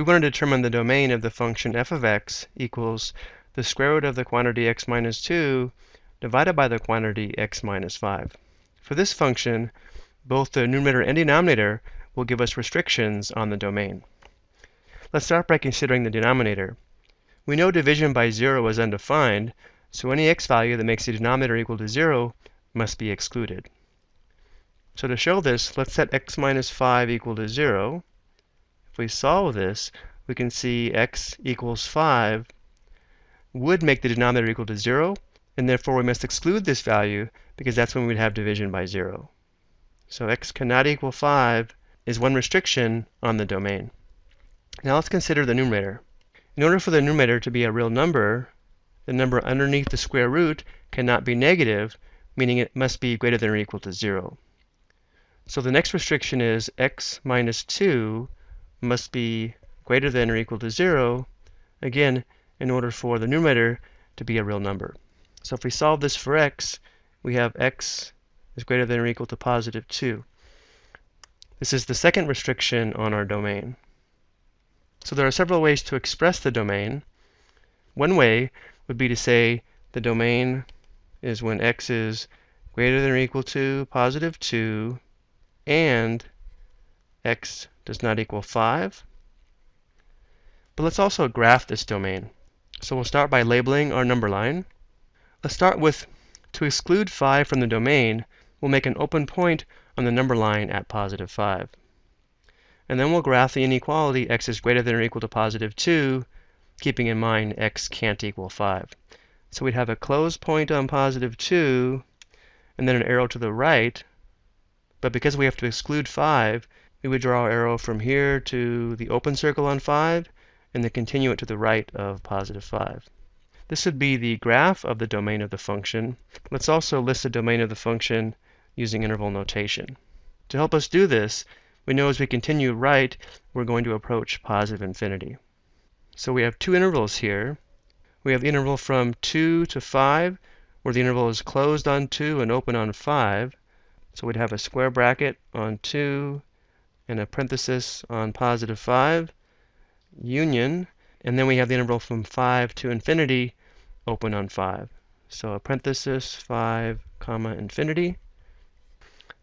we want to determine the domain of the function f of x equals the square root of the quantity x minus 2 divided by the quantity x minus 5. For this function, both the numerator and denominator will give us restrictions on the domain. Let's start by considering the denominator. We know division by 0 is undefined, so any x value that makes the denominator equal to 0 must be excluded. So to show this, let's set x minus 5 equal to 0. We solve this, we can see x equals 5 would make the denominator equal to 0, and therefore we must exclude this value because that's when we'd have division by 0. So x cannot equal 5 is one restriction on the domain. Now let's consider the numerator. In order for the numerator to be a real number, the number underneath the square root cannot be negative, meaning it must be greater than or equal to 0. So the next restriction is x minus 2 must be greater than or equal to 0, again, in order for the numerator to be a real number. So if we solve this for x, we have x is greater than or equal to positive 2. This is the second restriction on our domain. So there are several ways to express the domain. One way would be to say the domain is when x is greater than or equal to positive 2 and x does not equal 5. But let's also graph this domain. So we'll start by labeling our number line. Let's start with, to exclude 5 from the domain, we'll make an open point on the number line at positive 5. And then we'll graph the inequality x is greater than or equal to positive 2, keeping in mind x can't equal 5. So we'd have a closed point on positive 2, and then an arrow to the right. But because we have to exclude 5, we would draw our arrow from here to the open circle on 5, and then continue it to the right of positive 5. This would be the graph of the domain of the function. Let's also list the domain of the function using interval notation. To help us do this, we know as we continue right, we're going to approach positive infinity. So we have two intervals here. We have the interval from 2 to 5, where the interval is closed on 2 and open on 5. So we'd have a square bracket on 2 and a parenthesis on positive 5, union, and then we have the interval from 5 to infinity, open on 5. So a parenthesis, 5, comma, infinity.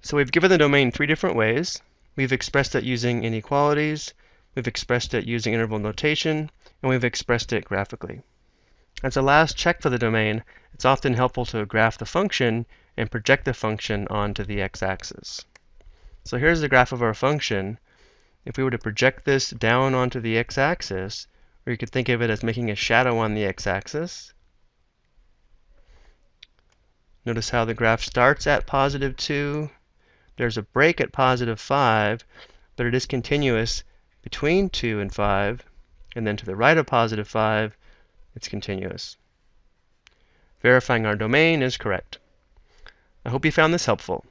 So we've given the domain three different ways. We've expressed it using inequalities, we've expressed it using interval notation, and we've expressed it graphically. As a last check for the domain, it's often helpful to graph the function and project the function onto the x-axis. So here's the graph of our function. If we were to project this down onto the x-axis, or you could think of it as making a shadow on the x-axis, Notice how the graph starts at positive 2. There's a break at positive 5, but it is continuous between 2 and 5. And then to the right of positive 5, it's continuous. Verifying our domain is correct. I hope you found this helpful.